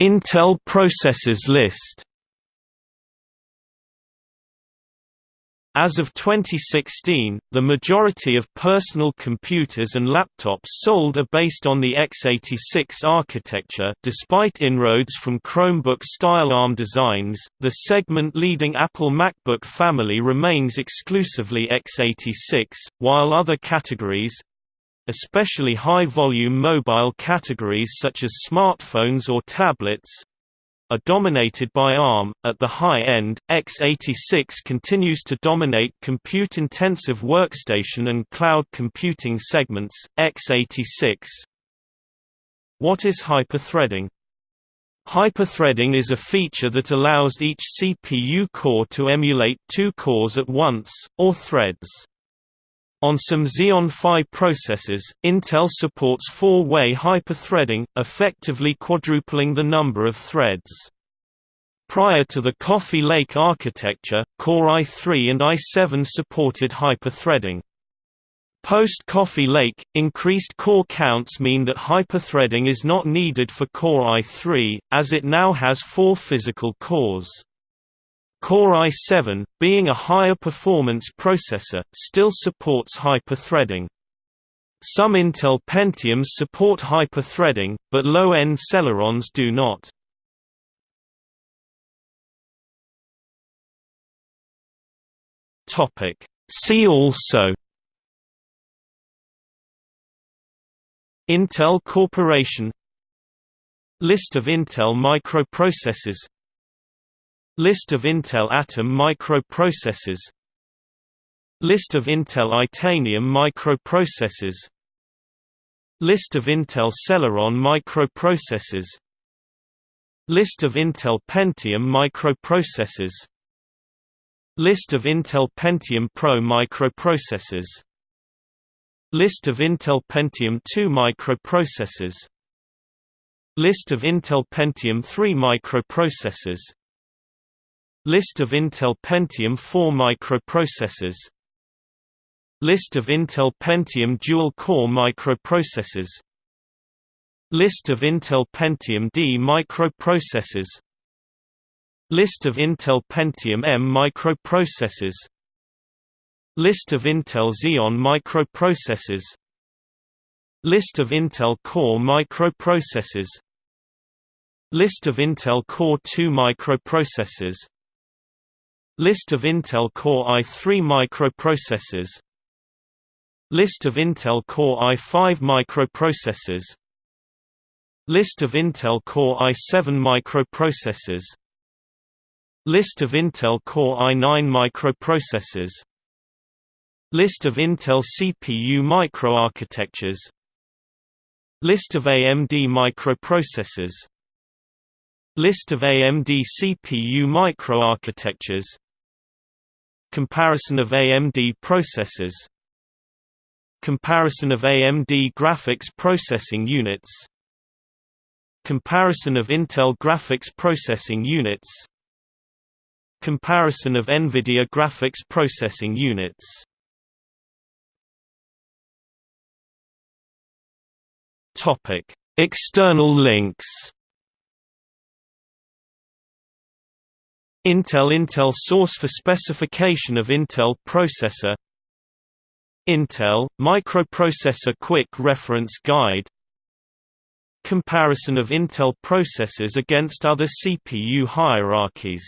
Intel processors list. As of 2016, the majority of personal computers and laptops sold are based on the x86 architecture. Despite inroads from Chromebook-style ARM designs, the segment-leading Apple MacBook family remains exclusively x86, while other categories—especially high-volume mobile categories such as smartphones or tablets, are dominated by ARM. At the high end, x86 continues to dominate compute-intensive workstation and cloud computing segments. x86 What is hyperthreading? Hyperthreading is a feature that allows each CPU core to emulate two cores at once, or threads. On some Xeon Phi processors, Intel supports four-way hyperthreading, effectively quadrupling the number of threads. Prior to the Coffee Lake architecture, Core i3 and i7 supported hyperthreading. Post Coffee Lake, increased core counts mean that hyperthreading is not needed for Core i3, as it now has four physical cores. Core i7, being a higher performance processor, still supports hyperthreading. Some Intel Pentiums support hyperthreading, but low-end Celerons do not. See also Intel Corporation List of Intel microprocessors List of Intel Atom microprocessors. List of Intel Itanium microprocessors. List of Intel Celeron microprocessors. List of Intel Pentium microprocessors. List of Intel Pentium Pro microprocessors. List of Intel Pentium 2 microprocessors. List of Intel Pentium 3 microprocessors List of Intel Pentium 4 microprocessors. List of Intel Pentium dual-core microprocessors. List of Intel Pentium D microprocessors. List of Intel Pentium M microprocessors. List of Intel Xeon microprocessors. List of Intel Core microprocessors. List of Intel Core 2 microprocessors List of Intel Core i3 microprocessors. List of Intel Core i5 microprocessors. List of Intel Core i7 microprocessors. List of Intel Core i9 microprocessors. List of Intel CPU microarchitectures. List of AMD microprocessors. List of AMD CPU microarchitectures Comparison of AMD processors. Comparison of AMD graphics processing units. Comparison of Intel graphics processing units. Comparison of NVIDIA graphics processing units. External links Intel Intel source for specification of Intel processor. Intel microprocessor quick reference guide. Comparison of Intel processors against other CPU hierarchies